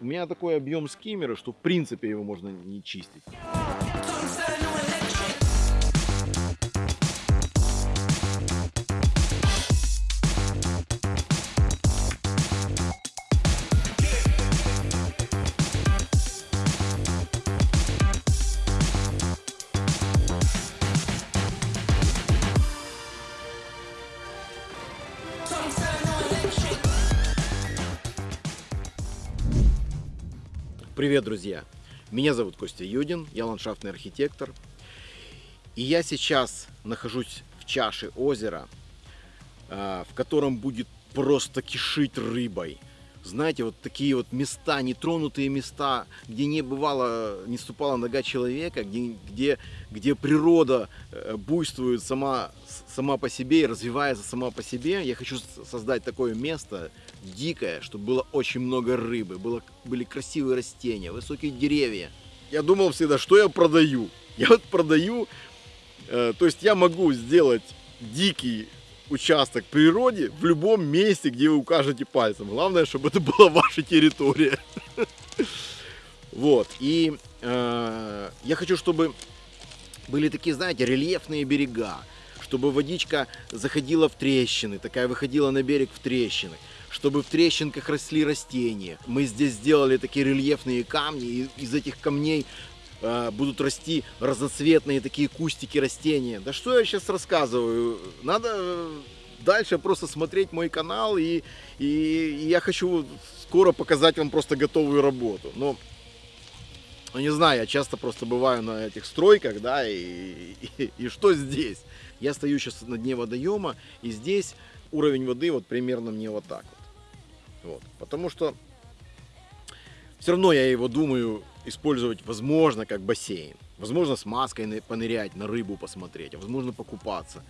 У меня такой объем скиммера, что в принципе его можно не чистить. Привет, друзья! Меня зовут Костя Юдин, я ландшафтный архитектор. И я сейчас нахожусь в чаше озера, а, в котором будет просто кишить рыбой. Знаете, вот такие вот места, нетронутые места, где не бывало, не ступала нога человека, где, где, где природа э, буйствует сама, сама по себе и развивается сама по себе. Я хочу создать такое место, дикое, чтобы было очень много рыбы, было, были красивые растения, высокие деревья. Я думал всегда, что я продаю. Я вот продаю, э, то есть я могу сделать дикий участок природе в любом месте, где вы укажете пальцем. Главное, чтобы это была ваша территория. Вот. И э, я хочу, чтобы были такие, знаете, рельефные берега, чтобы водичка заходила в трещины, такая выходила на берег в трещины чтобы в трещинках росли растения. Мы здесь сделали такие рельефные камни, и из этих камней э, будут расти разноцветные такие кустики растения. Да что я сейчас рассказываю? Надо дальше просто смотреть мой канал, и, и, и я хочу скоро показать вам просто готовую работу. Но ну, не знаю, я часто просто бываю на этих стройках, да, и, и, и что здесь? Я стою сейчас на дне водоема, и здесь уровень воды вот примерно мне вот так вот. Вот. Потому что все равно я его думаю использовать, возможно, как бассейн. Возможно, с маской понырять, на рыбу посмотреть, а возможно, покупаться.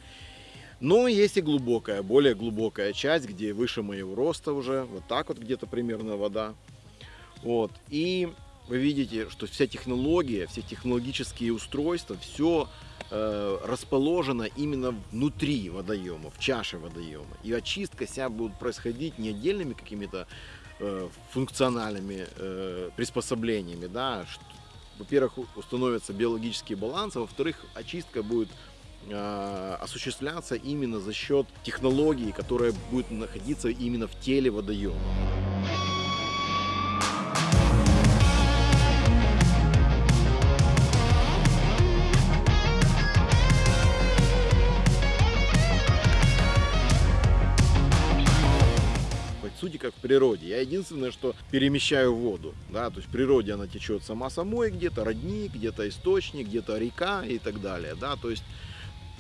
Но есть и глубокая, более глубокая часть, где выше моего роста уже, вот так вот где-то примерно вода. Вот. И вы видите, что вся технология, все технологические устройства, все э, расположено именно внутри водоема, в чаше водоема. И очистка вся будет происходить не отдельными какими-то э, функциональными э, приспособлениями, да, во-первых, установится биологический баланс, а во-вторых, очистка будет э, осуществляться именно за счет технологии, которая будет находиться именно в теле водоема. Природе. Я единственное, что перемещаю воду. Да, то есть в природе она течет сама собой, где-то родник, где-то источник, где-то река и так далее. Да, то есть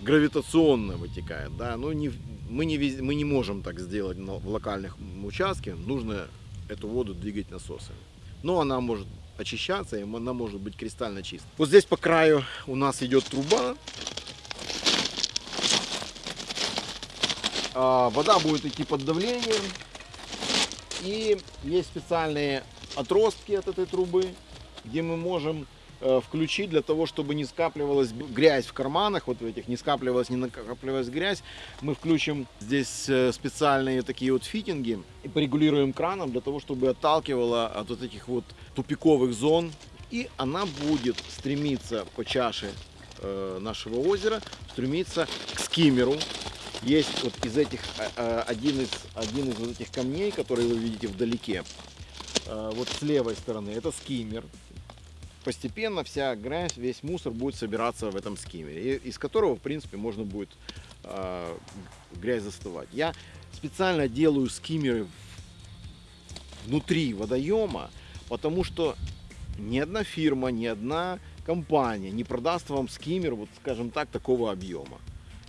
гравитационно вытекает. Да, но не, мы, не, мы не можем так сделать в локальных участке. Нужно эту воду двигать насосами. Но она может очищаться, и она может быть кристально чистой. Вот здесь по краю у нас идет труба. А, вода будет идти под давлением. И есть специальные отростки от этой трубы, где мы можем э, включить для того, чтобы не скапливалась грязь в карманах, вот в этих не скапливалась, не накапливалась грязь. Мы включим здесь э, специальные такие вот фитинги и порегулируем краном для того, чтобы отталкивала от вот этих вот тупиковых зон. И она будет стремиться по чаше э, нашего озера, стремиться к скиммеру, есть вот из этих, а, а, один из, один из вот этих камней, которые вы видите вдалеке, а, вот с левой стороны, это скиммер. Постепенно вся грязь, весь мусор будет собираться в этом скиммере, из которого, в принципе, можно будет грязь застывать. Я специально делаю скиммеры внутри водоема, потому что ни одна фирма, ни одна компания не продаст вам скиммер, вот скажем так, такого объема.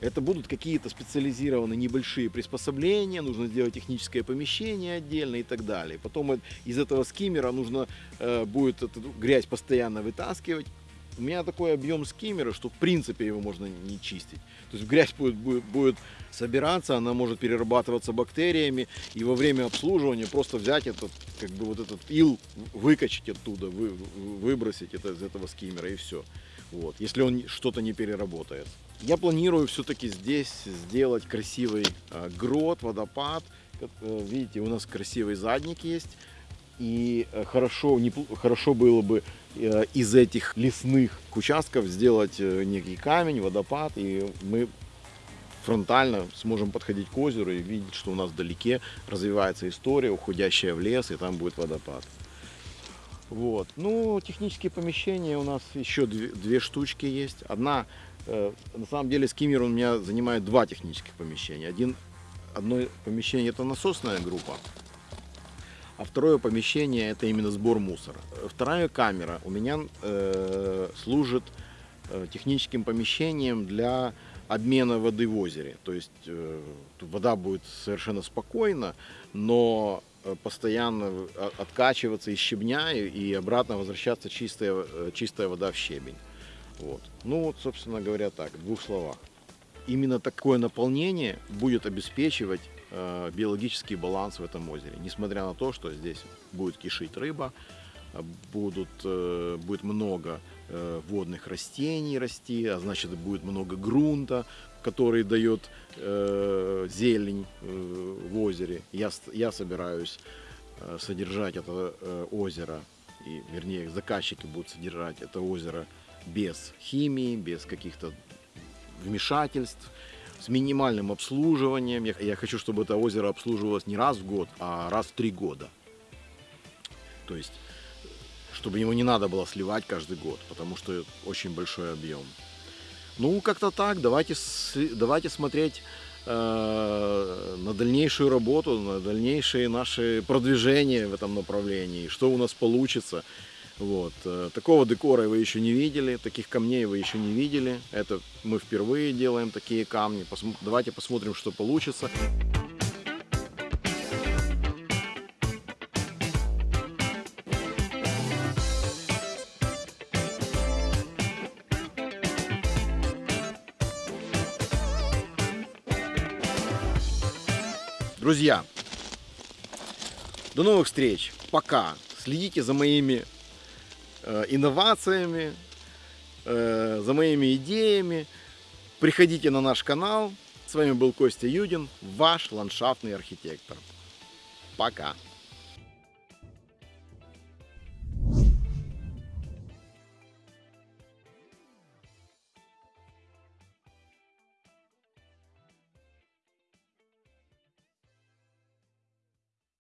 Это будут какие-то специализированные небольшие приспособления, нужно сделать техническое помещение отдельно и так далее. Потом из этого скиммера нужно э, будет эту грязь постоянно вытаскивать. У меня такой объем скиммера, что в принципе его можно не чистить. То есть грязь будет, будет, будет собираться, она может перерабатываться бактериями, и во время обслуживания просто взять этот, как бы вот этот ил, выкачать оттуда, вы, выбросить это из этого скиммера и все. Вот, если он что-то не переработает. Я планирую все-таки здесь сделать красивый э, грот, водопад. Э, видите, у нас красивый задник есть. И э, хорошо, непл- хорошо было бы из этих лесных участков сделать некий камень, водопад, и мы фронтально сможем подходить к озеру и видеть, что у нас вдалеке развивается история, уходящая в лес, и там будет водопад. Вот. Ну, технические помещения у нас еще две, две штучки есть. Одна, э, на самом деле, скиммер у меня занимает два технических помещения. Один, одно помещение это насосная группа, а второе помещение это именно сбор мусора. Вторая камера у меня э, служит э, техническим помещением для обмена воды в озере. То есть э, вода будет совершенно спокойно, но постоянно э, откачиваться из щебня и, обратно возвращаться чистая, э, чистая вода в щебень. Вот. Ну вот, собственно говоря, так, в двух словах. Именно такое наполнение будет обеспечивать э, биологический баланс в этом озере. Несмотря на то, что здесь будет кишить рыба, будут, э, будет много э, водных растений расти, а значит будет много грунта, который дает э, зелень в озере. Я, я собираюсь содержать это озеро, и, вернее, заказчики будут содержать это озеро без химии, без каких-то вмешательств, с минимальным обслуживанием. Я, я хочу, чтобы это озеро обслуживалось не раз в год, а раз в три года. То есть, чтобы его не надо было сливать каждый год, потому что очень большой объем. Ну, как-то так. Давайте, давайте смотреть э, на дальнейшую работу, на дальнейшие наши продвижения в этом направлении, что у нас получится. Вот. э, Такого декора вы еще не видели, таких камней вы еще не видели. Это мы впервые делаем такие камни. Посм- Давайте посмотрим, что получится. Друзья, до новых встреч. Пока. Следите за моими э, инновациями, э, за моими идеями. Приходите на наш канал. С вами был Костя Юдин, ваш ландшафтный архитектор. Пока.